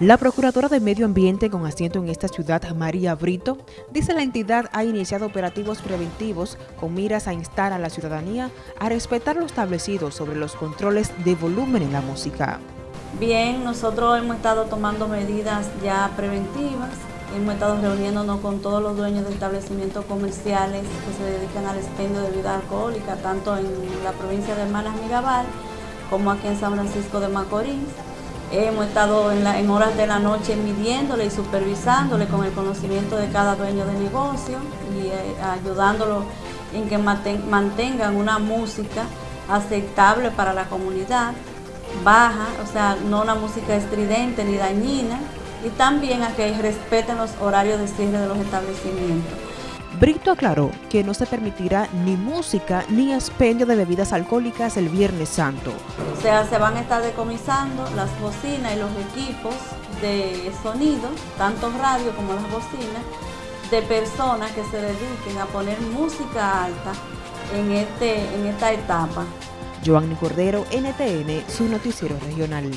La Procuradora de Medio Ambiente con asiento en esta ciudad, María Brito, dice la entidad ha iniciado operativos preventivos con miras a instar a la ciudadanía a respetar lo establecido sobre los controles de volumen en la música. Bien, nosotros hemos estado tomando medidas ya preventivas, hemos estado reuniéndonos con todos los dueños de establecimientos comerciales que se dedican al expendio de bebida alcohólica, tanto en la provincia de Hermanas Mirabal como aquí en San Francisco de Macorís Hemos estado en, horas de la noche midiéndole y supervisándole con el conocimiento de cada dueño de negocio y eh, ayudándolo en que mantengan una música aceptable para la comunidad, baja, o sea, no una música estridente ni dañina, y también a que respeten los horarios de cierre de los establecimientos. Brito aclaró que no se permitirá ni música ni expendio de bebidas alcohólicas el Viernes Santo. O sea, se van a estar decomisando las bocinas y los equipos de sonido, tanto radio como las bocinas, de personas que se dediquen a poner música alta en, este, en esta etapa. Giovanni Cordero, NTN, su noticiero regional.